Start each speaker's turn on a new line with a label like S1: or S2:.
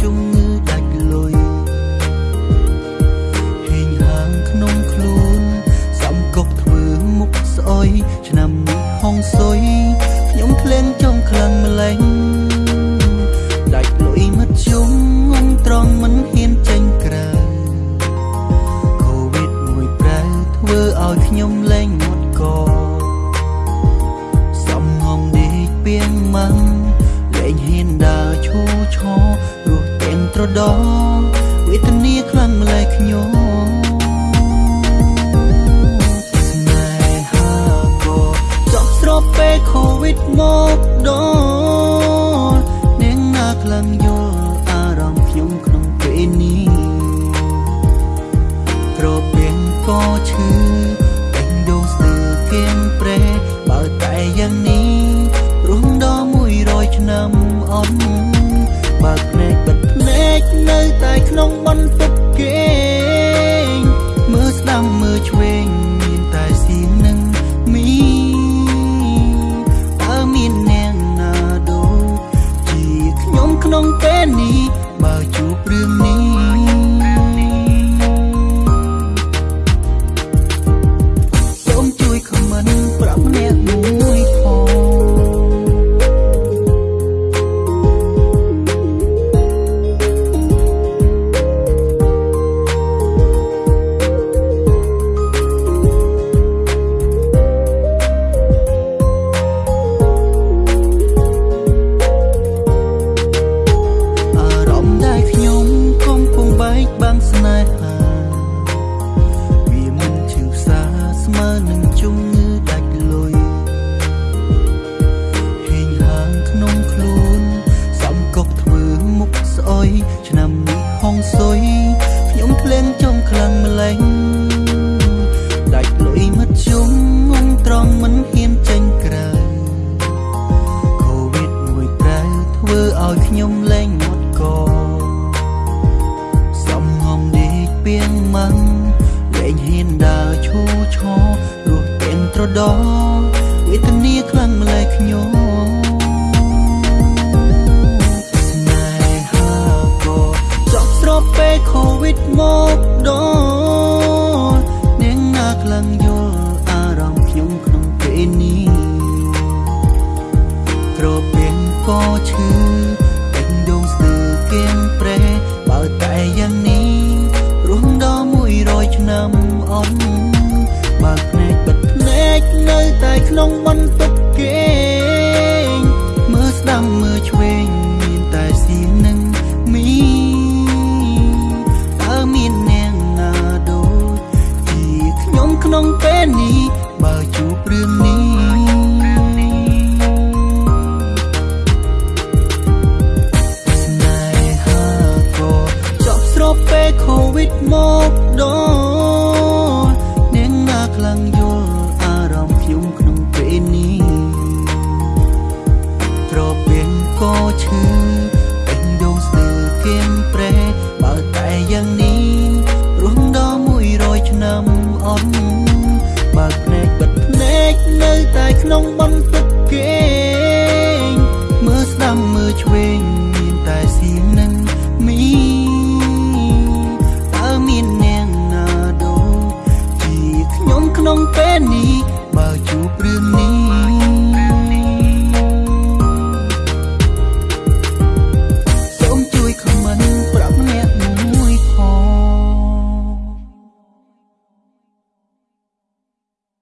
S1: ជំងឺដាច់លុយហេងហាងក្នុងខ្លួនសំកប់ធ្វើមុខស្អុយឆ្នាំនេះហងសុយខ្ញុំក្លែងចង់ខ្លាំងម្លេងដាច់លុយមកជុំងំត្រង់មិនហ៊ានចេញក្រៅកូវីដមួយប្រៅធ្វើឲ្យខ្ញុំលែងមុតកសំងំដេកពីង ត្រដោវេទនាខ្លាំងម្លេះខ្ញុំពេល Covid មកដល់នាងណាខ្លាំងយល់ ក្ចង់ខ្លាំងម្លេងដាច់លុយមកជុំងំត្រង់មិនហ៊ានចេញក្រៅកូវីដមួយប្រៅធ្វើឲ្យខ្ញុំលែងមកកសំងំដេកពីងម៉ាំងលែងហ៊ានដើរឈូឆរស់ទាំងត្រដោវេទនាខ្លាំងម្លេះខ្ញុំពេល Covid មក ក៏ឈឺពេញដងស្ទើរគៀមព្រែបើតែយ៉ាងនេះរស់ដល់100ឆ្នាំអូនបើភ្នែកបិទភ្នែកនៅតែក្នុងបន្ទប់គេងមើលស្ដាំមើលឆ្វេងមានតែសៀងនឹងមីតើមានអ្នកណាដូចជាខ្ញុំក្នុងពេលនេះបើជួបរឿងនេះ amor. ក្នុងពេលនេះ